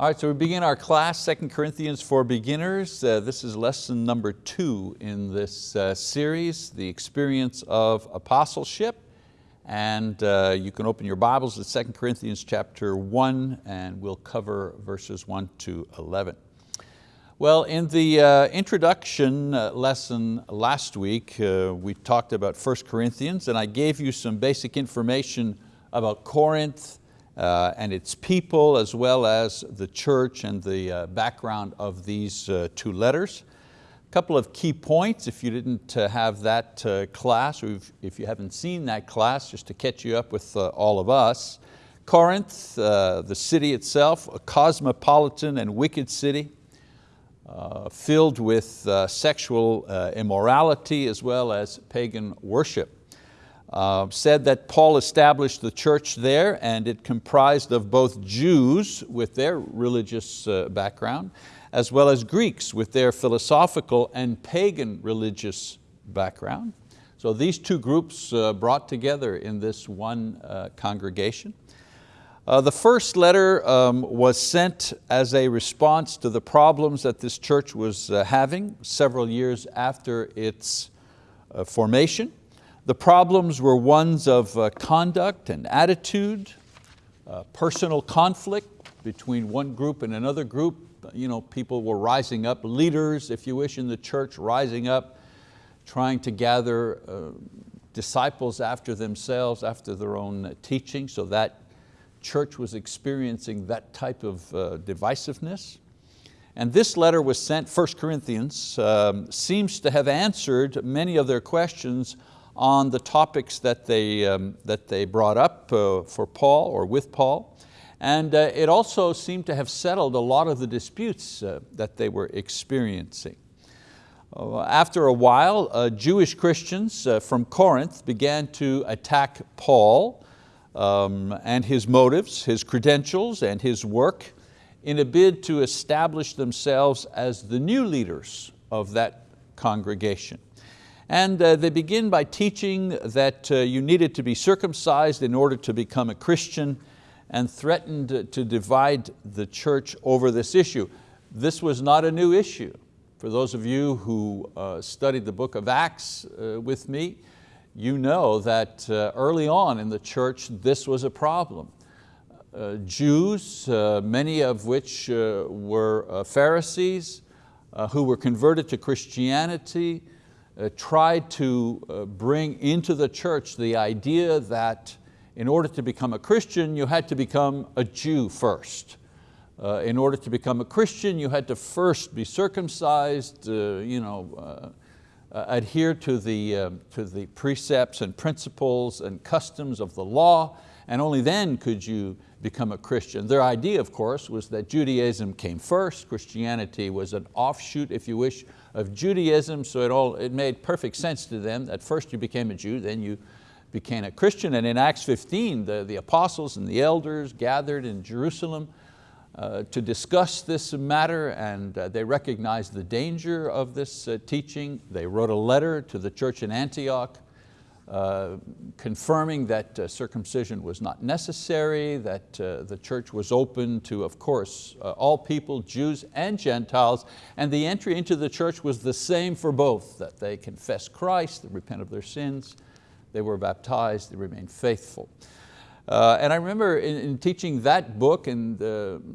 All right, so we begin our class, 2 Corinthians for Beginners. Uh, this is lesson number two in this uh, series, the experience of apostleship. And uh, you can open your Bibles to 2 Corinthians chapter one and we'll cover verses one to 11. Well, in the uh, introduction uh, lesson last week, uh, we talked about 1 Corinthians and I gave you some basic information about Corinth, uh, and its people as well as the church and the uh, background of these uh, two letters. A couple of key points if you didn't uh, have that uh, class or if, you haven't seen that class just to catch you up with uh, all of us. Corinth, the city itself, a cosmopolitan and wicked city filled with sexual immorality as well as pagan worship uh, said that Paul established the church there and it comprised of both Jews with their religious uh, background as well as Greeks with their philosophical and pagan religious background. So these two groups uh, brought together in this one uh, congregation. Uh, the first letter um, was sent as a response to the problems that this church was having several years after its formation. The problems were ones of uh, conduct and attitude, uh, personal conflict between one group and another group. You know, people were rising up, leaders, if you wish, in the church, rising up, trying to gather uh, disciples after themselves, after their own teaching, so that church was experiencing that type of uh, divisiveness. And this letter was sent, 1 Corinthians, um, seems to have answered many of their questions on the topics that they, um, that they brought up uh, for Paul or with Paul. And uh, it also seemed to have settled a lot of the disputes uh, that they were experiencing. Uh, after a while, uh, Jewish Christians uh, from Corinth began to attack Paul um, and his motives, his credentials and his work in a bid to establish themselves as the new leaders of that congregation. And uh, they begin by teaching that uh, you needed to be circumcised in order to become a Christian and threatened to divide the church over this issue. This was not a new issue. For those of you who uh, studied the book of Acts uh, with me, you know that uh, early on in the church this was a problem. Uh, Jews, many of which were Pharisees, who were converted to Christianity, tried to uh, bring into the church the idea that in order to become a Christian, you had to become a Jew first. Uh, in order to become a Christian, you had to first be circumcised, uh, you know, uh, uh, adhere to the, to the precepts and principles and customs of the law, and only then could you become a Christian. Their idea, of course, was that Judaism came first, Christianity was an offshoot, if you wish, of Judaism, so it, all, it made perfect sense to them that first you became a Jew, then you became a Christian. And in Acts 15, the, the apostles and the elders gathered in Jerusalem uh, to discuss this matter and uh, they recognized the danger of this uh, teaching. They wrote a letter to the church in Antioch uh, confirming that uh, circumcision was not necessary, that uh, the church was open to, of course, uh, all people, Jews and Gentiles, and the entry into the church was the same for both, that they confess Christ, they repent of their sins, they were baptized, they remained faithful. Uh, and I remember in, in, teaching that book and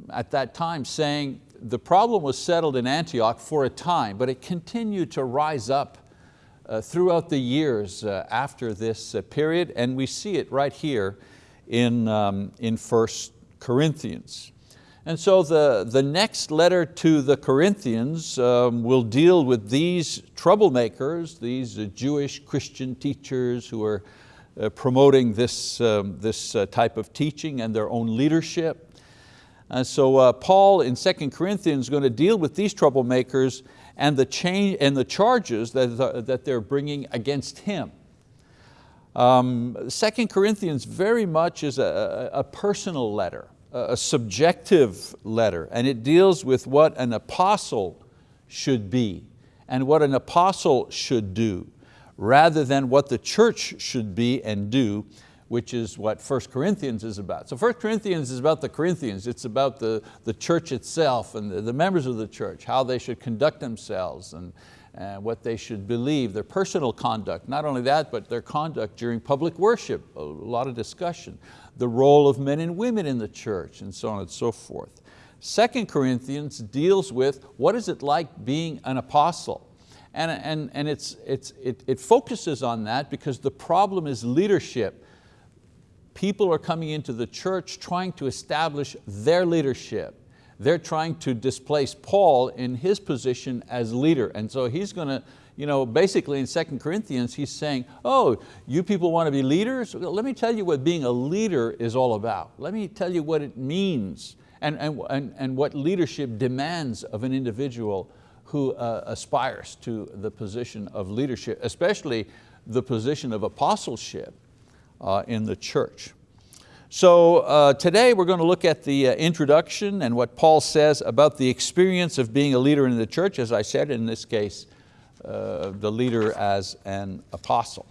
at that time saying the problem was settled in Antioch for a time, but it continued to rise up uh, throughout the years uh, after this uh, period, and we see it right here in, um, in 1 Corinthians. And so the, the next letter to the Corinthians um, will deal with these troublemakers, these uh, Jewish Christian teachers who are uh, promoting this, um, this uh, type of teaching and their own leadership. And so uh, Paul in 2 Corinthians is going to deal with these troublemakers and the, change, and the charges that, that they're bringing against him. Um, 2 Corinthians very much is a, a personal letter, a subjective letter, and it deals with what an apostle should be and what an apostle should do, rather than what the church should be and do which is what 1 Corinthians is about. So 1 Corinthians is about the Corinthians, it's about the, the church itself and the, the members of the church, how they should conduct themselves and, and what they should believe, their personal conduct. Not only that, but their conduct during public worship, a lot of discussion. The role of men and women in the church and so on and so forth. Second Corinthians deals with what is it like being an apostle. And, and, and it's, it's, it, it focuses on that because the problem is leadership people are coming into the church trying to establish their leadership. They're trying to displace Paul in his position as leader. And so he's going to, you know, basically in 2 Corinthians, he's saying, oh, you people want to be leaders? Let me tell you what being a leader is all about. Let me tell you what it means and, and, and, and what leadership demands of an individual who uh, aspires to the position of leadership, especially the position of apostleship in the church. So uh, today we're going to look at the uh, introduction and what Paul says about the experience of being a leader in the church, as I said, in this case, uh, the leader as an apostle.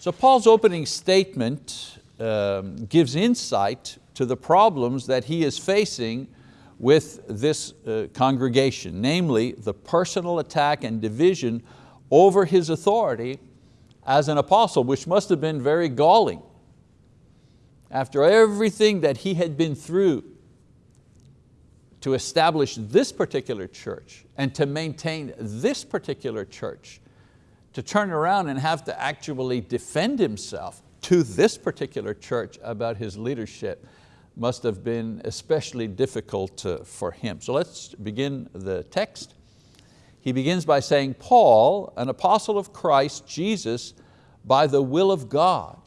So Paul's opening statement um, gives insight to the problems that he is facing with this uh, congregation, namely the personal attack and division over his authority as an apostle, which must have been very galling. After everything that he had been through to establish this particular church and to maintain this particular church, to turn around and have to actually defend himself to this particular church about his leadership must have been especially difficult uh, for him. So let's begin the text. He begins by saying, Paul, an apostle of Christ Jesus, by the will of God.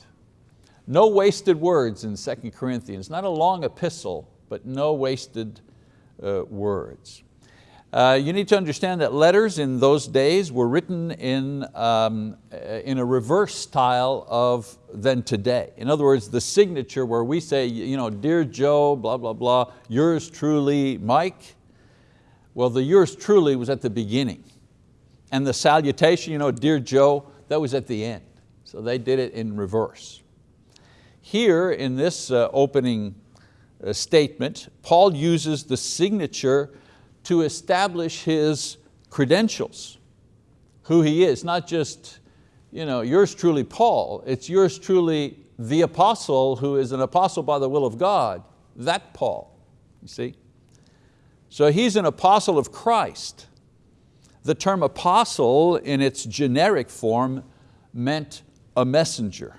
No wasted words in 2 Corinthians, not a long epistle, but no wasted uh, words. Uh, you need to understand that letters in those days were written in, um, uh, in a reverse style of than today. In other words, the signature where we say, you know, Dear Joe, blah, blah, blah, yours truly, Mike, well, the yours truly was at the beginning. And the salutation, you know, dear Joe, that was at the end. So they did it in reverse. Here in this uh, opening uh, statement, Paul uses the signature to establish his credentials, who he is, not just you know, yours truly Paul, it's yours truly the apostle who is an apostle by the will of God, that Paul, you see? So he's an apostle of Christ. The term apostle in its generic form meant a messenger,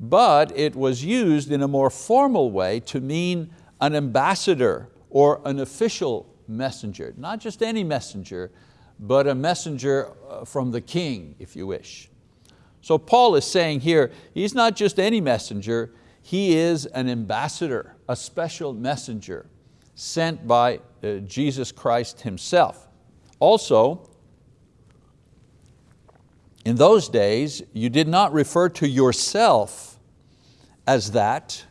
but it was used in a more formal way to mean an ambassador or an official messenger, not just any messenger, but a messenger uh, from the king, if you wish. So Paul is saying here, he's not just any messenger, he is an ambassador, a special messenger sent by Jesus Christ himself. Also, in those days, you did not refer to yourself as that.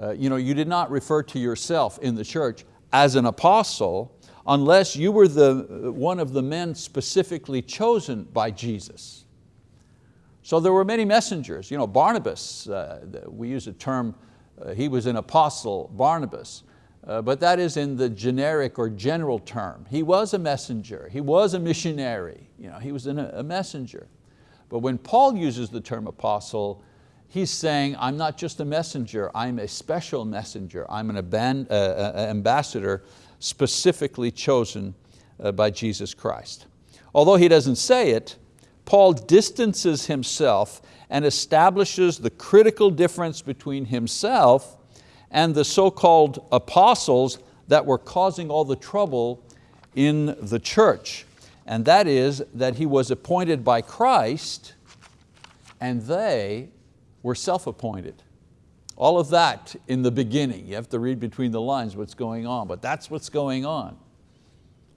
Uh, you, know, you did not refer to yourself in the church as an apostle unless you were the, uh, one of the men specifically chosen by Jesus. So there were many messengers. You know, Barnabas, uh, we use a term, uh, he was an apostle, Barnabas. Uh, but that is in the generic or general term. He was a messenger, he was a missionary, you know, he was a, a messenger. But when Paul uses the term apostle, he's saying, I'm not just a messenger, I'm a special messenger. I'm an uh, uh, ambassador specifically chosen uh, by Jesus Christ. Although he doesn't say it, Paul distances himself and establishes the critical difference between himself and the so-called apostles that were causing all the trouble in the church. And that is that he was appointed by Christ and they were self-appointed. All of that in the beginning. You have to read between the lines what's going on, but that's what's going on.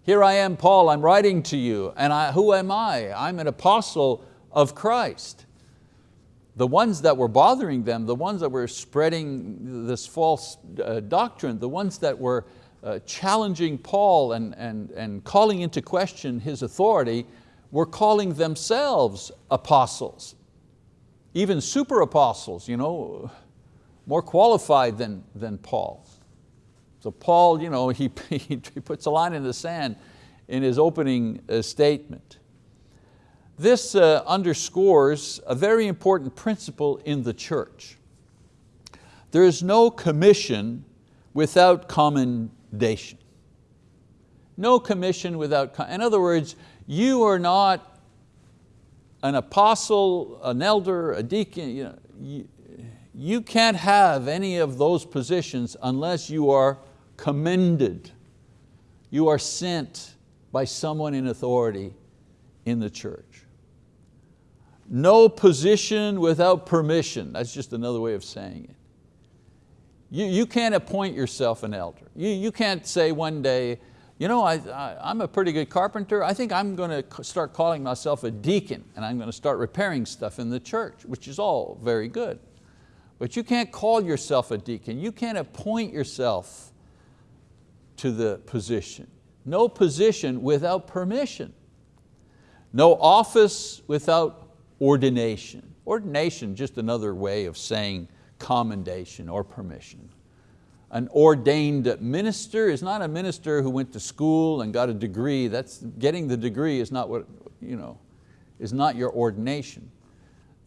Here I am, Paul, I'm writing to you, and I, who am I? I'm an apostle of Christ the ones that were bothering them, the ones that were spreading this false uh, doctrine, the ones that were uh, challenging Paul and, and, and calling into question his authority, were calling themselves apostles. Even super apostles, you know, more qualified than, than Paul. So Paul, you know, he, he puts a line in the sand in his opening uh, statement. This uh, underscores a very important principle in the church. There is no commission without commendation. No commission without, in other words, you are not an apostle, an elder, a deacon, you, know, you, you can't have any of those positions unless you are commended. You are sent by someone in authority in the church. No position without permission. That's just another way of saying it. You, you can't appoint yourself an elder. You, you can't say one day, you know, I, I, am a pretty good carpenter. I think I'm going to start calling myself a deacon and I'm going to start repairing stuff in the church, which is all very good. But you can't call yourself a deacon. You can't appoint yourself to the position. No position without permission. No office without ordination. Ordination, just another way of saying commendation or permission an ordained minister is not a minister who went to school and got a degree. That's, getting the degree is not, what, you know, is not your ordination.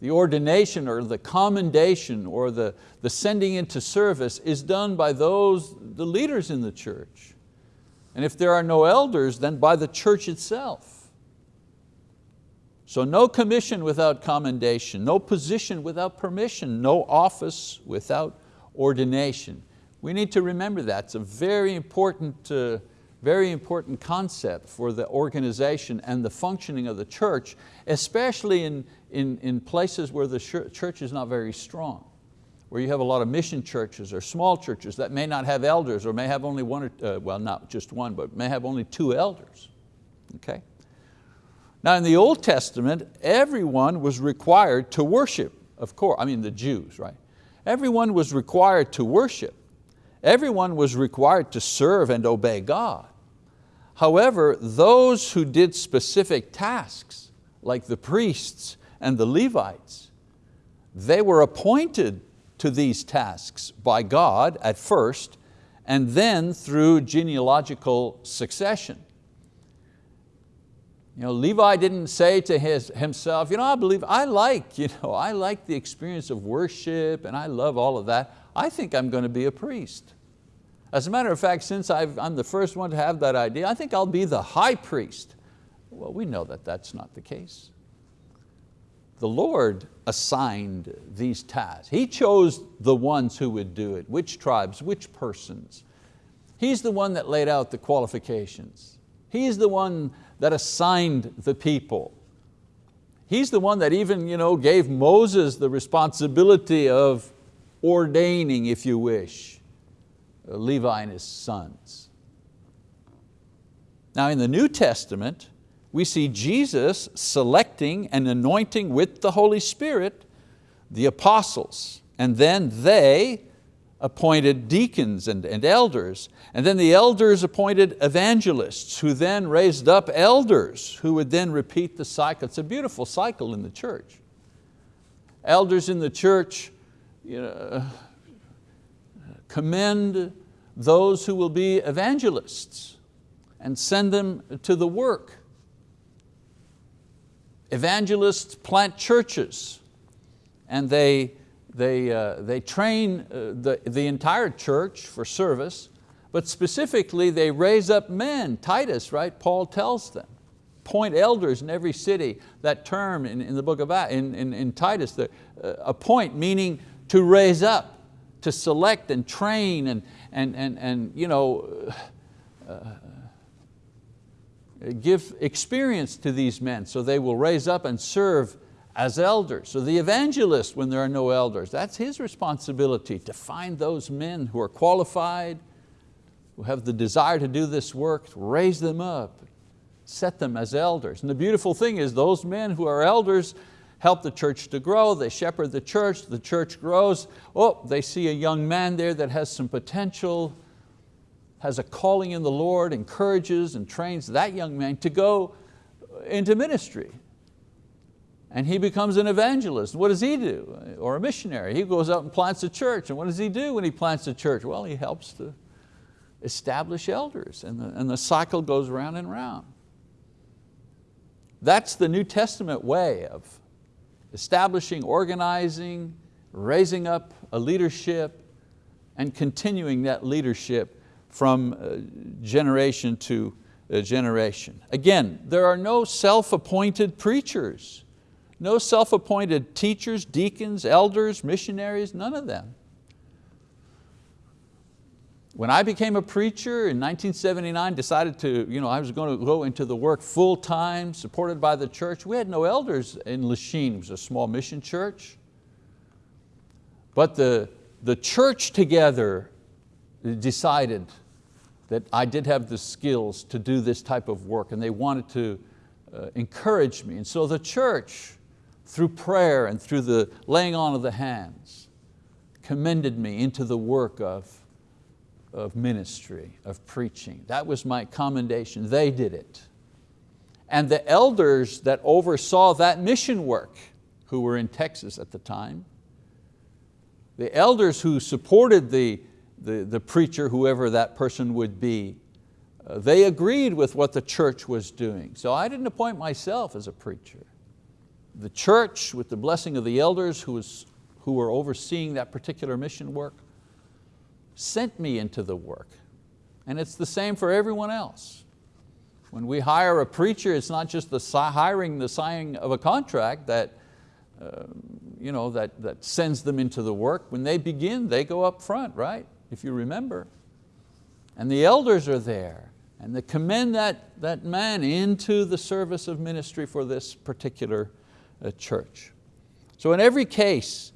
The ordination or the commendation or the, the sending into service is done by those, the leaders in the church. And if there are no elders, then by the church itself. So no commission without commendation, no position without permission, no office without ordination. We need to remember that. It's a very important, uh, very important concept for the organization and the functioning of the church, especially in, in, in places where the church is not very strong, where you have a lot of mission churches or small churches that may not have elders or may have only one, or, uh, well not just one, but may have only two elders, okay? Now in the Old Testament, everyone was required to worship, of course, I mean the Jews, right? Everyone was required to worship. Everyone was required to serve and obey God. However, those who did specific tasks, like the priests and the Levites, they were appointed to these tasks by God at first, and then through genealogical succession. You know, Levi didn't say to his, himself, you know, I believe, I like, you know, I like the experience of worship and I love all of that. I think I'm going to be a priest. As a matter of fact, since i am the first one to have that idea, I think I'll be the high priest. Well, we know that that's not the case. The Lord assigned these tasks. He chose the ones who would do it, which tribes, which persons. He's the one that laid out the qualifications. He's the one that assigned the people. He's the one that even you know, gave Moses the responsibility of ordaining, if you wish, uh, Levi and his sons. Now in the New Testament, we see Jesus selecting and anointing with the Holy Spirit the apostles, and then they appointed deacons and, and elders, and then the elders appointed evangelists who then raised up elders who would then repeat the cycle. It's a beautiful cycle in the church. Elders in the church you know, commend those who will be evangelists and send them to the work. Evangelists plant churches and they, they, uh, they train uh, the, the entire church for service, but specifically they raise up men, Titus, right? Paul tells them. Appoint elders in every city. That term in, in the book of in, in, in Titus, the, uh, appoint meaning to raise up to select and train and, and, and, and you know, uh, give experience to these men so they will raise up and serve as elders. So the evangelist, when there are no elders, that's his responsibility to find those men who are qualified, who have the desire to do this work, raise them up, set them as elders. And the beautiful thing is those men who are elders, help the church to grow, they shepherd the church, the church grows. Oh, they see a young man there that has some potential, has a calling in the Lord, encourages and trains that young man to go into ministry. And he becomes an evangelist. What does he do? Or a missionary. He goes out and plants a church. And what does he do when he plants a church? Well, he helps to establish elders and the, and the cycle goes round and round. That's the New Testament way of establishing, organizing, raising up a leadership and continuing that leadership from uh, generation to uh, generation. Again, there are no self-appointed preachers. No self-appointed teachers, deacons, elders, missionaries, none of them. When I became a preacher in 1979, decided to, you know, I was going to go into the work full time, supported by the church. We had no elders in Lachine, it was a small mission church. But the, the church together decided that I did have the skills to do this type of work and they wanted to uh, encourage me. And so the church through prayer and through the laying on of the hands, commended me into the work of, of ministry, of preaching. That was my commendation, they did it. And the elders that oversaw that mission work, who were in Texas at the time, the elders who supported the, the, the preacher, whoever that person would be, uh, they agreed with what the church was doing. So I didn't appoint myself as a preacher the church, with the blessing of the elders who, was, who were overseeing that particular mission work, sent me into the work. And it's the same for everyone else. When we hire a preacher, it's not just the hiring, the signing of a contract that, uh, you know, that, that sends them into the work. When they begin, they go up front, right? If you remember. And the elders are there and they commend that, that man into the service of ministry for this particular church. So in every case,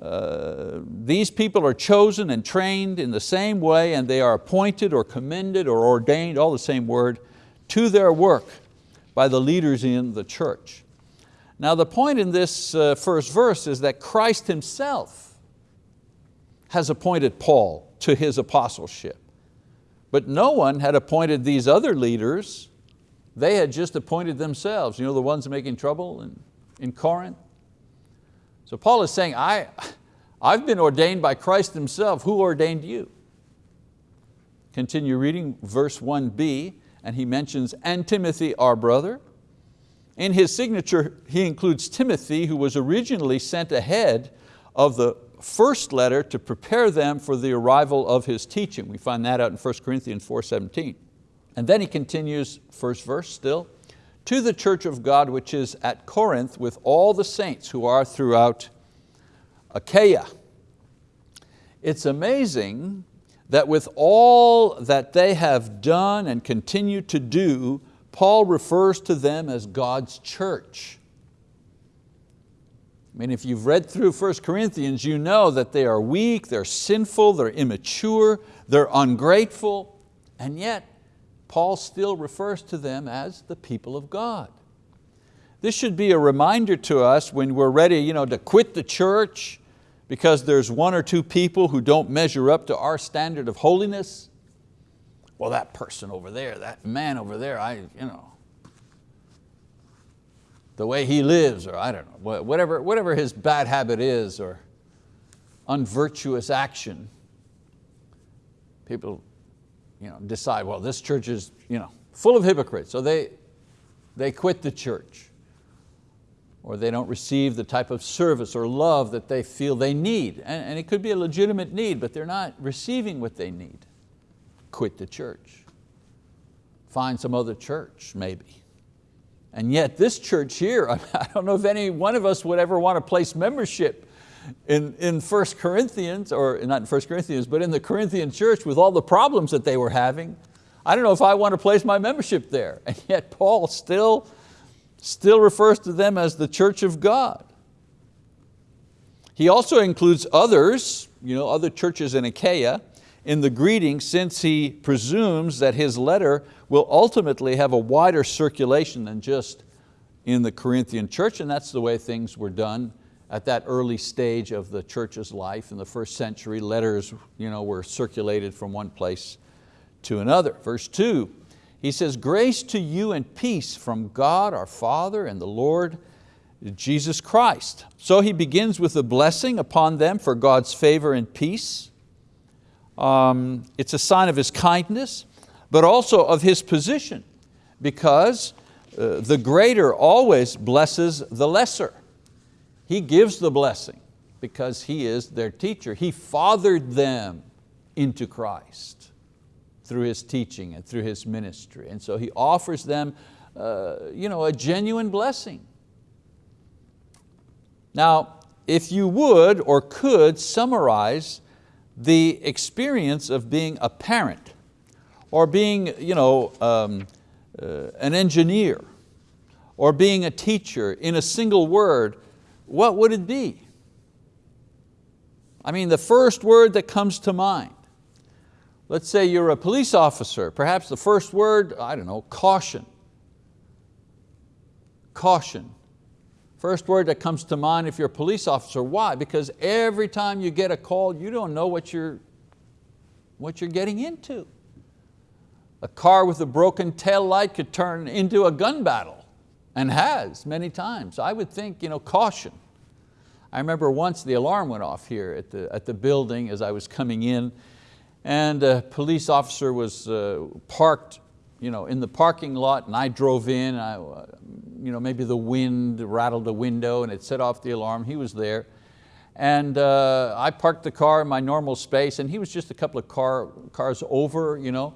uh, these people are chosen and trained in the same way and they are appointed or commended or ordained, all the same word, to their work by the leaders in the church. Now the point in this uh, first verse is that Christ Himself has appointed Paul to his apostleship. But no one had appointed these other leaders. They had just appointed themselves. You know the ones making trouble and in Corinth. So Paul is saying, I, I've been ordained by Christ himself. Who ordained you? Continue reading verse 1b, and he mentions, and Timothy our brother. In his signature, he includes Timothy, who was originally sent ahead of the first letter to prepare them for the arrival of his teaching. We find that out in 1 Corinthians 4.17. And then he continues, first verse still, to the church of God which is at Corinth with all the saints who are throughout Achaia. It's amazing that with all that they have done and continue to do, Paul refers to them as God's church. I mean, if you've read through 1 Corinthians, you know that they are weak, they're sinful, they're immature, they're ungrateful, and yet Paul still refers to them as the people of God. This should be a reminder to us when we're ready you know, to quit the church because there's one or two people who don't measure up to our standard of holiness. Well, that person over there, that man over there, I, you know, the way he lives, or I don't know, whatever, whatever his bad habit is, or unvirtuous action. People you know, decide, well, this church is you know, full of hypocrites, so they, they quit the church. Or they don't receive the type of service or love that they feel they need. And, and it could be a legitimate need, but they're not receiving what they need. Quit the church. Find some other church, maybe. And yet this church here, I don't know if any one of us would ever want to place membership in, in 1 Corinthians, or not in 1 Corinthians, but in the Corinthian church with all the problems that they were having, I don't know if I want to place my membership there. And yet Paul still, still refers to them as the church of God. He also includes others, you know, other churches in Achaia, in the greeting since he presumes that his letter will ultimately have a wider circulation than just in the Corinthian church, and that's the way things were done at that early stage of the church's life in the first century, letters you know, were circulated from one place to another. Verse two, he says, grace to you and peace from God our Father and the Lord Jesus Christ. So he begins with a blessing upon them for God's favor and peace. Um, it's a sign of His kindness, but also of His position, because uh, the greater always blesses the lesser. He gives the blessing because He is their teacher. He fathered them into Christ through His teaching and through His ministry. And so He offers them uh, you know, a genuine blessing. Now, if you would or could summarize the experience of being a parent or being you know, um, uh, an engineer or being a teacher in a single word, what would it be? I mean, the first word that comes to mind. Let's say you're a police officer, perhaps the first word, I don't know, caution. Caution. First word that comes to mind if you're a police officer. Why? Because every time you get a call, you don't know what you're, what you're getting into. A car with a broken tail light could turn into a gun battle, and has many times. I would think, you know, caution. I remember once the alarm went off here at the, at the building as I was coming in, and a police officer was uh, parked you know, in the parking lot and I drove in, I, you know, maybe the wind rattled the window and it set off the alarm, he was there. And uh, I parked the car in my normal space and he was just a couple of car, cars over. You know?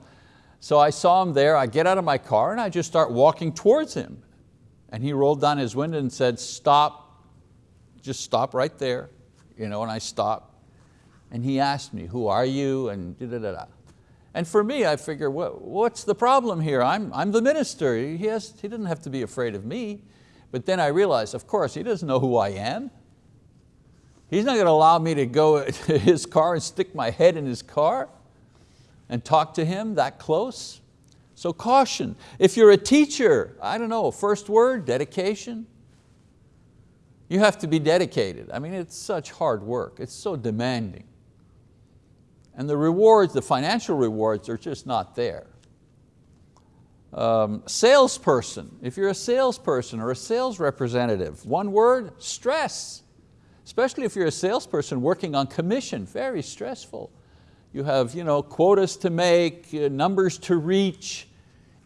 So I saw him there, I get out of my car and I just start walking towards him. And he rolled down his window and said, stop, just stop right there. You know, and I stopped. And he asked me, who are you? And da da da da. And for me, I figure, what, what's the problem here? I'm, I'm the minister. He, has, he doesn't have to be afraid of me. But then I realized, of course, he doesn't know who I am. He's not going to allow me to go to his car and stick my head in his car and talk to him that close. So caution. If you're a teacher, I don't know, first word, dedication. You have to be dedicated. I mean, it's such hard work. It's so demanding. And the rewards, the financial rewards are just not there. Um, salesperson, if you're a salesperson or a sales representative, one word, stress. Especially if you're a salesperson working on commission, very stressful. You have you know, quotas to make, uh, numbers to reach.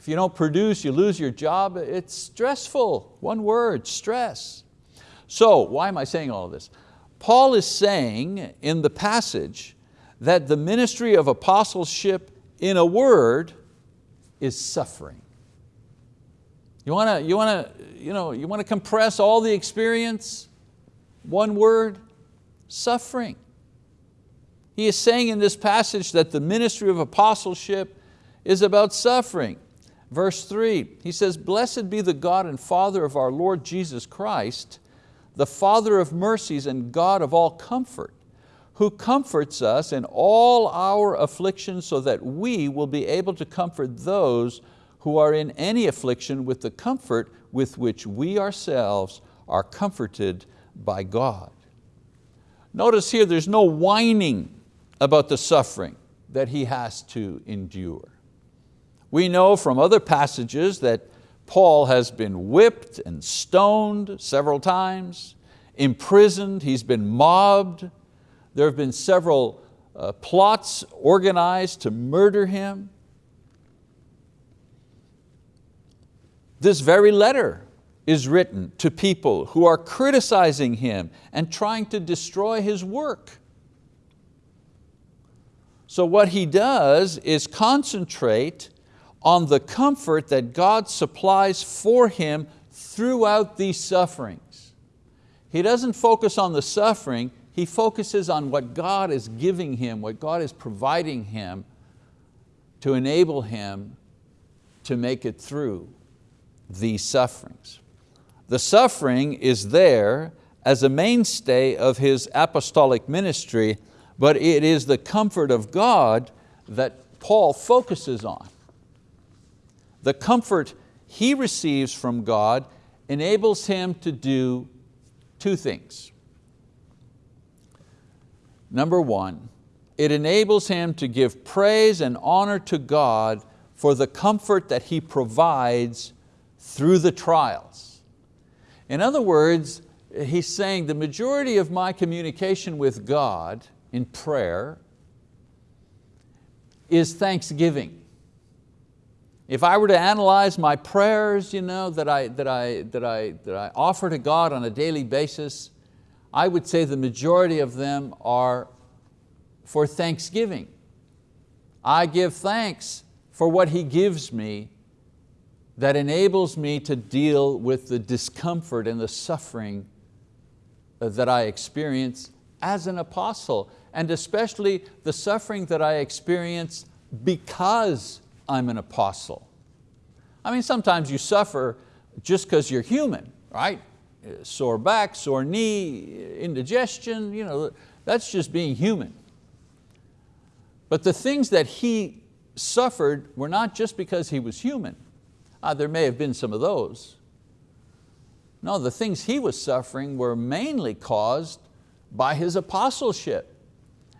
If you don't produce, you lose your job. It's stressful, one word, stress. So why am I saying all this? Paul is saying in the passage that the ministry of apostleship in a word is suffering. You want to you wanna, you know, you wanna compress all the experience? One word, suffering. He is saying in this passage that the ministry of apostleship is about suffering. Verse three, he says, blessed be the God and Father of our Lord Jesus Christ, the Father of mercies and God of all comfort, who comforts us in all our afflictions so that we will be able to comfort those who are in any affliction with the comfort with which we ourselves are comforted by God. Notice here there's no whining about the suffering that he has to endure. We know from other passages that Paul has been whipped and stoned several times, imprisoned, he's been mobbed, there have been several uh, plots organized to murder him. This very letter is written to people who are criticizing him and trying to destroy his work. So what he does is concentrate on the comfort that God supplies for him throughout these sufferings. He doesn't focus on the suffering, he focuses on what God is giving him, what God is providing him to enable him to make it through these sufferings. The suffering is there as a mainstay of his apostolic ministry, but it is the comfort of God that Paul focuses on. The comfort he receives from God enables him to do two things. Number one, it enables him to give praise and honor to God for the comfort that He provides through the trials. In other words, he's saying the majority of my communication with God in prayer is thanksgiving. If I were to analyze my prayers you know, that, I, that, I, that, I, that I offer to God on a daily basis, I would say the majority of them are for thanksgiving. I give thanks for what He gives me that enables me to deal with the discomfort and the suffering uh, that I experience as an apostle, and especially the suffering that I experience because I'm an apostle. I mean, sometimes you suffer just because you're human, right? Sore back, sore knee, indigestion, you know, that's just being human. But the things that he suffered were not just because he was human. Uh, there may have been some of those. No, the things he was suffering were mainly caused by his apostleship.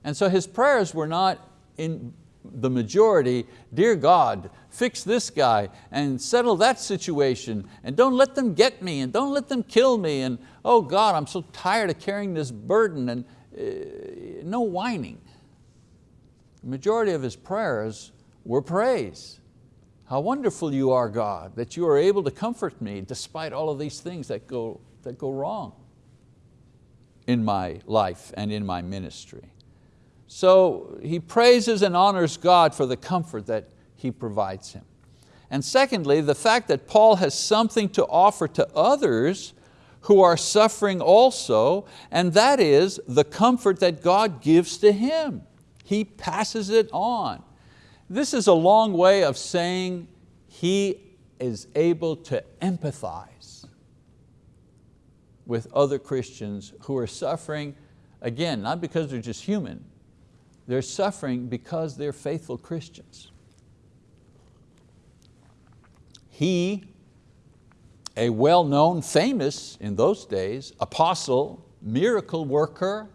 And so his prayers were not in the majority, dear God, fix this guy and settle that situation and don't let them get me and don't let them kill me and oh God, I'm so tired of carrying this burden and uh, no whining. The majority of his prayers were praise. How wonderful you are, God, that you are able to comfort me despite all of these things that go, that go wrong in my life and in my ministry. So he praises and honors God for the comfort that He provides him. And secondly, the fact that Paul has something to offer to others who are suffering also, and that is the comfort that God gives to him. He passes it on. This is a long way of saying he is able to empathize with other Christians who are suffering, again, not because they're just human, they're suffering because they're faithful Christians. He, a well-known, famous in those days, apostle, miracle worker,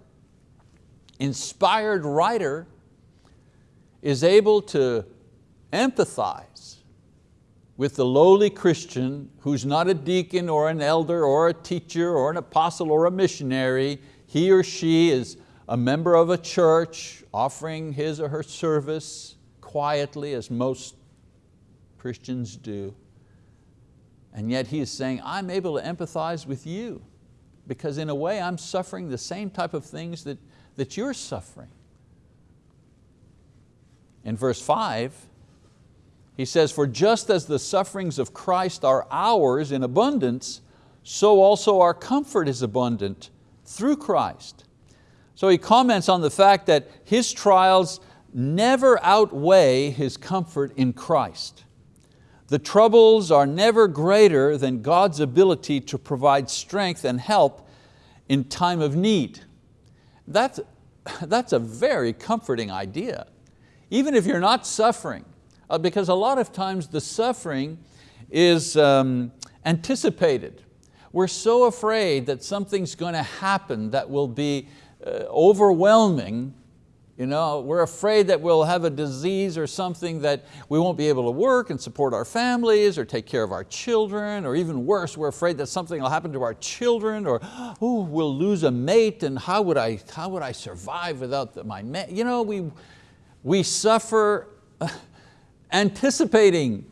inspired writer, is able to empathize with the lowly Christian who's not a deacon or an elder or a teacher or an apostle or a missionary. He or she is a member of a church offering his or her service quietly as most Christians do. And yet he is saying, I'm able to empathize with you because in a way I'm suffering the same type of things that, that you're suffering. In verse five, he says, for just as the sufferings of Christ are ours in abundance, so also our comfort is abundant through Christ. So he comments on the fact that his trials never outweigh his comfort in Christ. The troubles are never greater than God's ability to provide strength and help in time of need. That's, that's a very comforting idea. Even if you're not suffering, uh, because a lot of times the suffering is um, anticipated. We're so afraid that something's going to happen that will be Uh, overwhelming, you know, we're afraid that we'll have a disease or something that we won't be able to work and support our families or take care of our children, or even worse, we're afraid that something will happen to our children, or oh, we'll lose a mate and how would I, how would I survive without the, my mate? You know, we, we suffer anticipating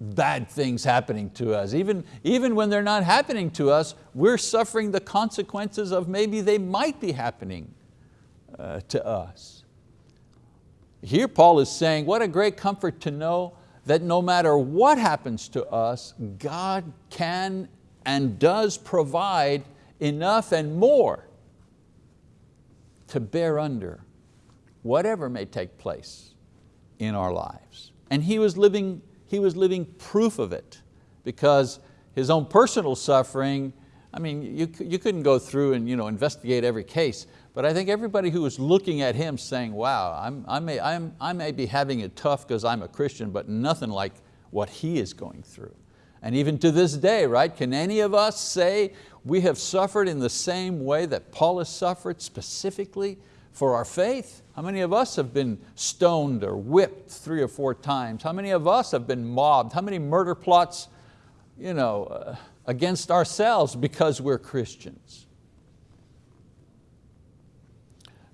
bad things happening to us. Even, even when they're not happening to us, we're suffering the consequences of maybe they might be happening uh, to us. Here Paul is saying, what a great comfort to know that no matter what happens to us, God can and does provide enough and more to bear under whatever may take place in our lives. And he was living he was living proof of it because his own personal suffering, I mean, you, you couldn't go through and you know, investigate every case, but I think everybody who was looking at him saying, wow, I'm, I, may, I'm, I may be having it tough because I'm a Christian, but nothing like what he is going through. And even to this day, right, can any of us say we have suffered in the same way that Paul has suffered specifically for our faith? How many of us have been stoned or whipped three or four times? How many of us have been mobbed? How many murder plots you know, uh, against ourselves because we're Christians.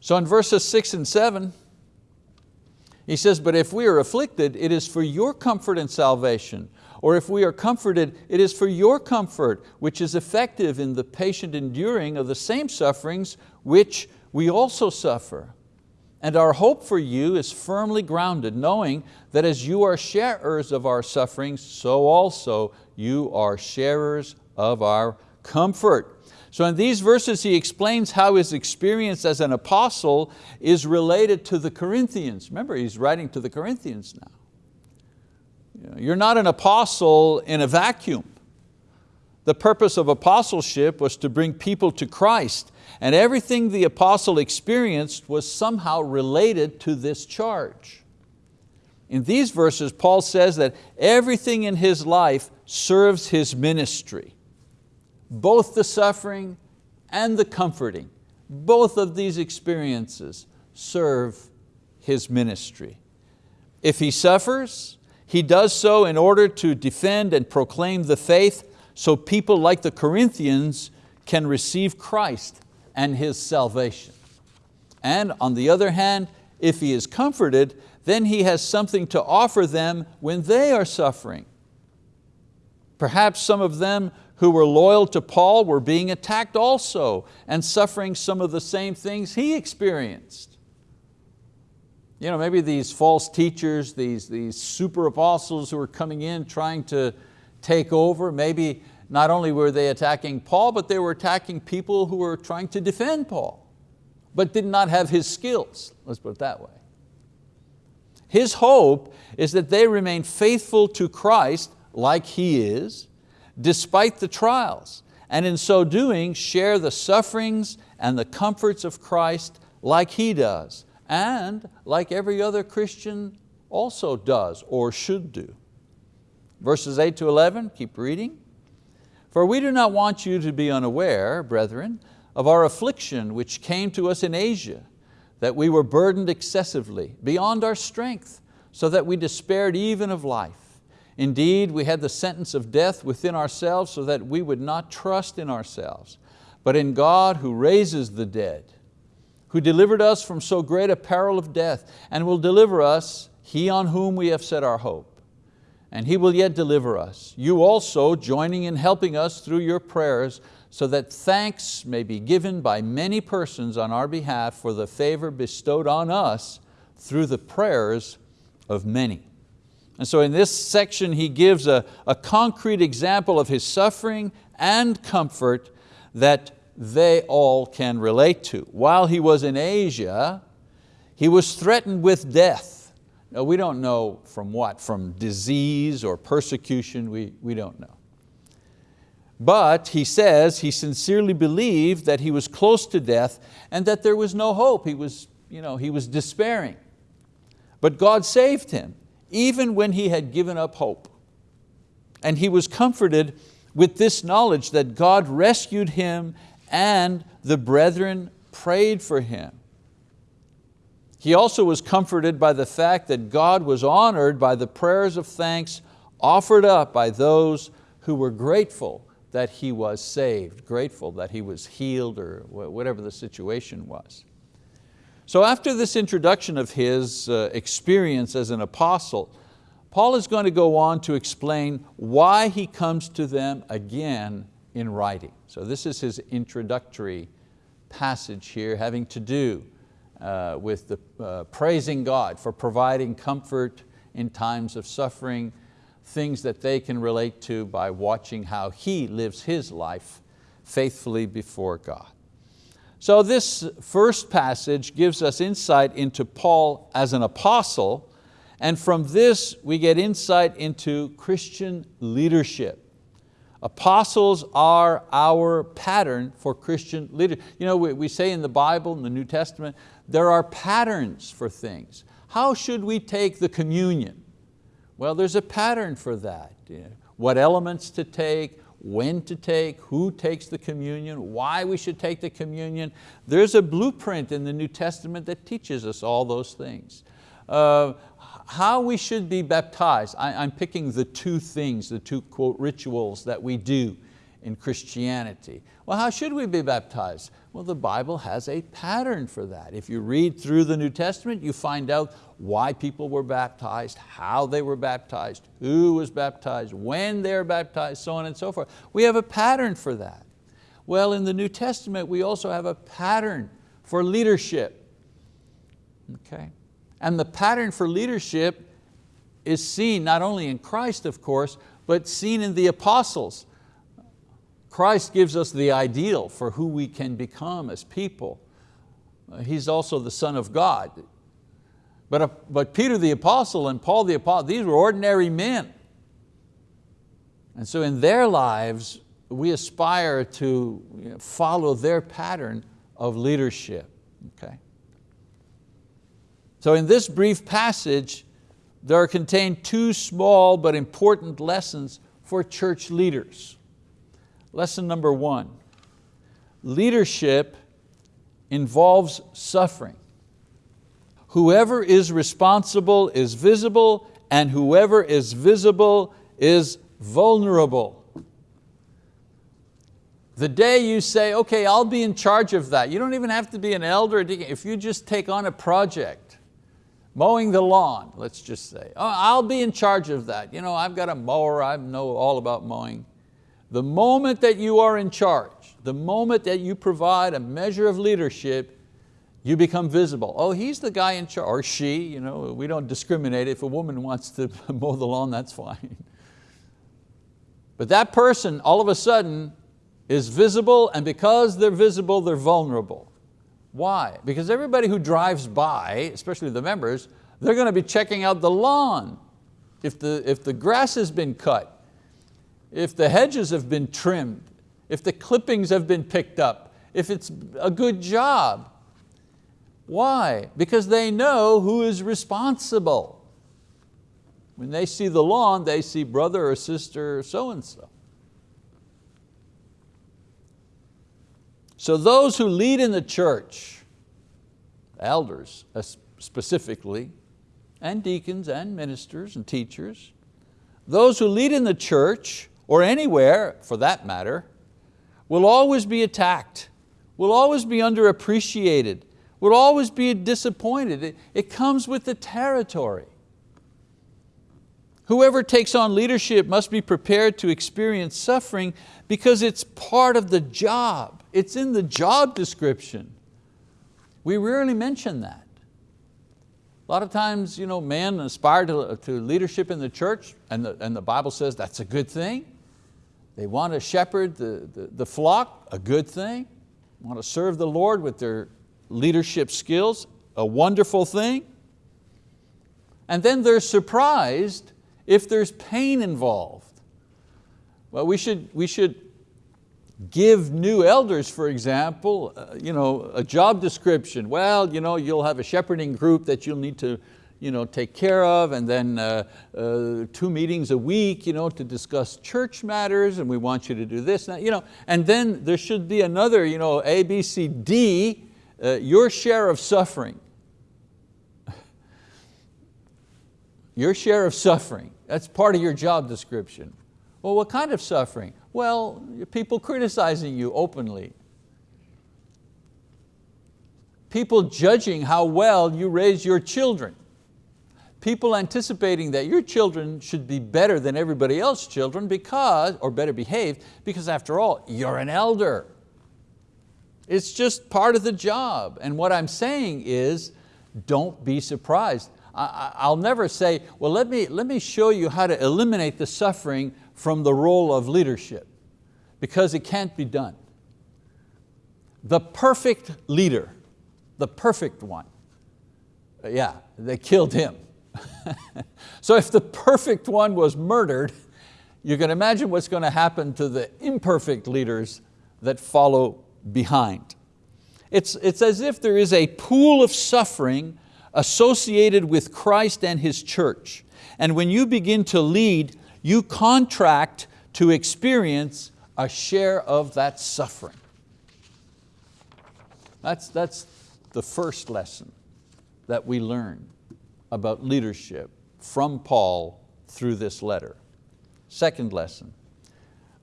So in verses six and seven, he says, but if we are afflicted, it is for your comfort and salvation. Or if we are comforted, it is for your comfort, which is effective in the patient enduring of the same sufferings which we also suffer. And our hope for you is firmly grounded, knowing that as you are sharers of our sufferings, so also you are sharers of our comfort. So in these verses he explains how his experience as an apostle is related to the Corinthians. Remember, he's writing to the Corinthians now. You're not an apostle in a vacuum. The purpose of apostleship was to bring people to Christ and everything the apostle experienced was somehow related to this charge. In these verses, Paul says that everything in his life serves his ministry both the suffering and the comforting, both of these experiences serve his ministry. If he suffers, he does so in order to defend and proclaim the faith so people like the Corinthians can receive Christ and His salvation. And on the other hand, if he is comforted, then he has something to offer them when they are suffering. Perhaps some of them who were loyal to Paul were being attacked also and suffering some of the same things he experienced. You know, maybe these false teachers, these, these super apostles who were coming in trying to take over, maybe not only were they attacking Paul, but they were attacking people who were trying to defend Paul, but did not have his skills, let's put it that way. His hope is that they remain faithful to Christ like He is, despite the trials, and in so doing share the sufferings and the comforts of Christ like He does, and like every other Christian also does or should do. Verses 8 to 11, keep reading. For we do not want you to be unaware, brethren, of our affliction which came to us in Asia, that we were burdened excessively, beyond our strength, so that we despaired even of life. Indeed, we had the sentence of death within ourselves so that we would not trust in ourselves, but in God who raises the dead, who delivered us from so great a peril of death, and will deliver us, He on whom we have set our hope. And He will yet deliver us, you also joining in helping us through your prayers, so that thanks may be given by many persons on our behalf for the favor bestowed on us through the prayers of many. And so in this section he gives a, a concrete example of his suffering and comfort that they all can relate to. While he was in Asia, he was threatened with death. We don't know from what, from disease or persecution, we, we don't know. But he says he sincerely believed that he was close to death and that there was no hope. He was, you know, he was despairing. But God saved him even when he had given up hope. And he was comforted with this knowledge that God rescued him and the brethren prayed for him. He also was comforted by the fact that God was honored by the prayers of thanks offered up by those who were grateful that he was saved, grateful that he was healed or whatever the situation was. So after this introduction of his uh, experience as an apostle, Paul is going to go on to explain why he comes to them again in writing. So this is his introductory passage here having to do uh, with the, uh, praising God for providing comfort in times of suffering, things that they can relate to by watching how he lives his life faithfully before God. So this first passage gives us insight into Paul as an apostle, and from this we get insight into Christian leadership. Apostles are our pattern for Christian leadership. You know, we, we say in the Bible, in the New Testament, there are patterns for things. How should we take the communion? Well, there's a pattern for that. What elements to take, when to take, who takes the communion, why we should take the communion. There's a blueprint in the New Testament that teaches us all those things. Uh, how we should be baptized. I, am picking the two things, the two quote rituals that we do in Christianity. Well, how should we be baptized? Well, the Bible has a pattern for that. If you read through the New Testament, you find out why people were baptized, how they were baptized, who was baptized, when they were baptized, so on and so forth. We have a pattern for that. Well, in the New Testament, we also have a pattern for leadership. Okay? And the pattern for leadership is seen not only in Christ, of course, but seen in the apostles. Christ gives us the ideal for who we can become as people. Uh, he's also the Son of God. But, uh, but Peter the apostle and Paul the apostle, these were ordinary men. And so in their lives, we aspire to follow their pattern of leadership. Okay? So in this brief passage, there are contained two small but important lessons for church leaders. Lesson number one, leadership involves suffering. Whoever is responsible is visible and whoever is visible is vulnerable. The day you say, okay, I'll be in charge of that, you don't even have to be an elder, if you just take on a project, mowing the lawn, let's just say, oh, I'll be in charge of that. You know, I've got a mower, I know all about mowing. The moment that you are in charge, the moment that you provide a measure of leadership, you become visible. Oh, he's the guy in charge, or she, you know, we don't discriminate. If a woman wants to mow the lawn, that's fine. But that person, all of a sudden, is visible, and because they're visible, they're vulnerable. Why? Because everybody who drives by, especially the members, they're going to be checking out the lawn. If the, if the grass has been cut, if the hedges have been trimmed, if the clippings have been picked up, if it's a good job. Why? Because they know who is responsible. When they see the lawn, they see brother or sister or so-and-so. So those who lead in the church, elders specifically, and deacons and ministers and teachers, those who lead in the church or anywhere for that matter, will always be attacked, will always be underappreciated, will always be disappointed. It, it comes with the territory. Whoever takes on leadership must be prepared to experience suffering because it's part of the job. It's in the job description. We rarely mention that. A lot of times you know, men aspire to, to leadership in the church and the, and the Bible says that's a good thing. They want to shepherd the, the, the flock, a good thing. Want to serve the Lord with their leadership skills, a wonderful thing. And then they're surprised if there's pain involved. Well, we should, we should give new elders, for example, uh, you know, a job description. Well, you know, you'll have a shepherding group that you'll need to you know, take care of, and then uh, uh, two meetings a week you know, to discuss church matters, and we want you to do this. You know, and then there should be another, you know, A, B, C, D, uh, your share of suffering. your share of suffering, that's part of your job description. Well, what kind of suffering? Well, people criticizing you openly. People judging how well you raise your children people anticipating that your children should be better than everybody else's children because, or better behaved, because after all, you're an elder. It's just part of the job. And what I'm saying is, don't be surprised. I'll never say, well, let me, let me show you how to eliminate the suffering from the role of leadership, because it can't be done. The perfect leader, the perfect one, yeah, they killed him. so if the perfect one was murdered, you can imagine what's going to happen to the imperfect leaders that follow behind. It's, it's as if there is a pool of suffering associated with Christ and His church. And when you begin to lead, you contract to experience a share of that suffering. That's, that's the first lesson that we learn about leadership from Paul through this letter. Second lesson,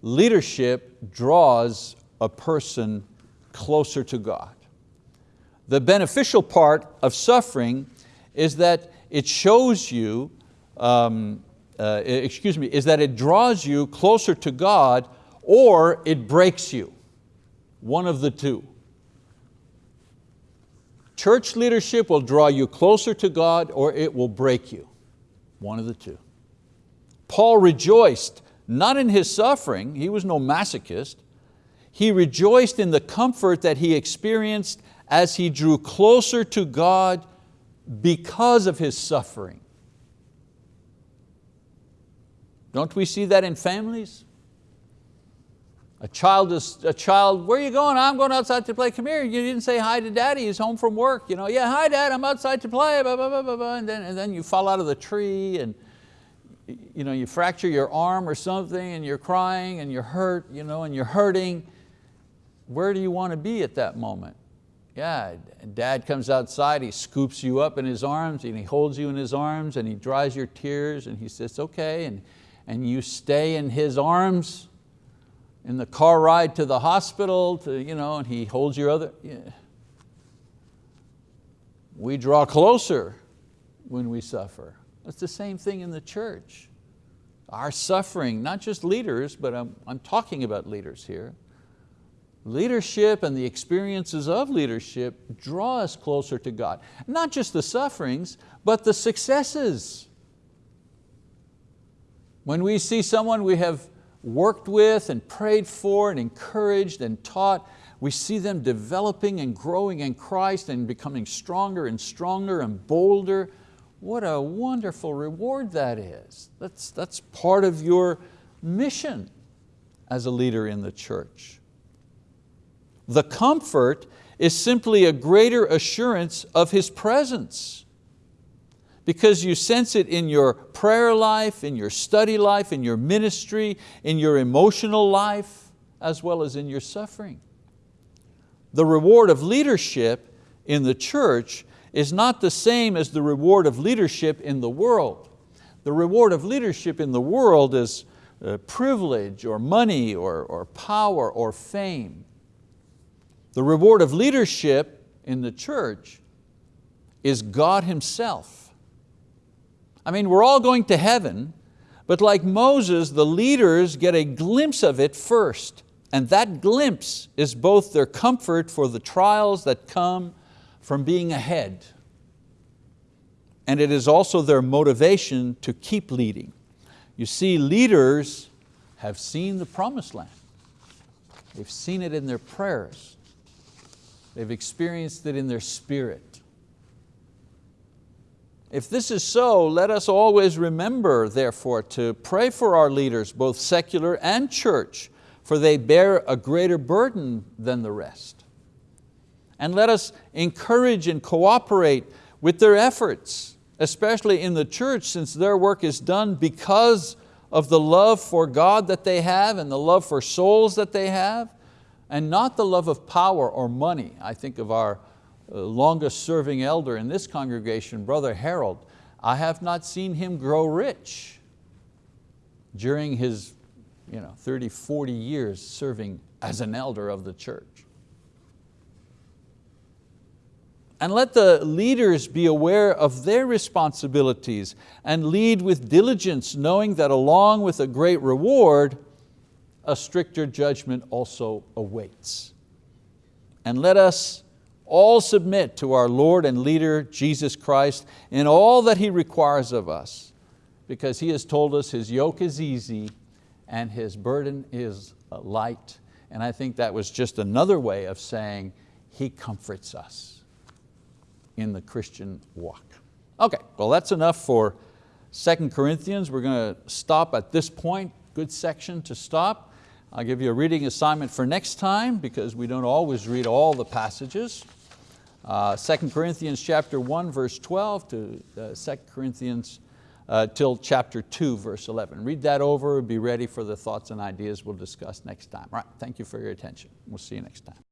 leadership draws a person closer to God. The beneficial part of suffering is that it shows you, um, uh, excuse me, is that it draws you closer to God or it breaks you, one of the two. Church leadership will draw you closer to God or it will break you, one of the two. Paul rejoiced not in his suffering, he was no masochist, he rejoiced in the comfort that he experienced as he drew closer to God because of his suffering. Don't we see that in families? A child is, a child, where are you going? I'm going outside to play. Come here, you didn't say hi to daddy, he's home from work. You know, yeah, hi dad, I'm outside to play, blah, blah, blah, blah, blah. And, then, and then you fall out of the tree and you, know, you fracture your arm or something and you're crying and you're hurt you know, and you're hurting. Where do you want to be at that moment? Yeah, dad comes outside, he scoops you up in his arms and he holds you in his arms and he dries your tears and he says, okay, and, and you stay in his arms in the car ride to the hospital, to, you know, and he holds your other, yeah. We draw closer when we suffer. It's the same thing in the church. Our suffering, not just leaders, but I'm, I'm talking about leaders here. Leadership and the experiences of leadership draw us closer to God. Not just the sufferings, but the successes. When we see someone we have worked with and prayed for and encouraged and taught, we see them developing and growing in Christ and becoming stronger and stronger and bolder what a wonderful reward that is. That's, that's part of your mission as a leader in the church. The comfort is simply a greater assurance of His presence because you sense it in your prayer life, in your study life, in your ministry, in your emotional life, as well as in your suffering. The reward of leadership in the church is not the same as the reward of leadership in the world. The reward of leadership in the world is uh, privilege or money or, or power or fame. The reward of leadership in the church is God Himself. I mean, we're all going to heaven, but like Moses, the leaders get a glimpse of it first. And that glimpse is both their comfort for the trials that come from being ahead. And it is also their motivation to keep leading. You see, leaders have seen the promised land. They've seen it in their prayers. They've experienced it in their spirit. If this is so, let us always remember, therefore, to pray for our leaders, both secular and church, for they bear a greater burden than the rest and let us encourage and cooperate with their efforts, especially in the church since their work is done because of the love for God that they have and the love for souls that they have, and not the love of power or money. I think of our Uh, longest serving elder in this congregation, Brother Harold. I have not seen him grow rich during his you know, 30, 40 years serving as an elder of the church. And let the leaders be aware of their responsibilities and lead with diligence, knowing that along with a great reward, a stricter judgment also awaits. And let us all submit to our Lord and leader, Jesus Christ, in all that He requires of us, because He has told us His yoke is easy and His burden is light. And I think that was just another way of saying He comforts us in the Christian walk. Okay, well that's enough for 2 Corinthians. We're going to stop at this point. Good section to stop. I'll give you a reading assignment for next time because we don't always read all the passages. Uh, 2 Corinthians chapter 1 verse 12 to uh, 2 Corinthians uh, till chapter 2 verse 11. Read that over, be ready for the thoughts and ideas we'll discuss next time. All right, thank you for your attention. We'll see you next time.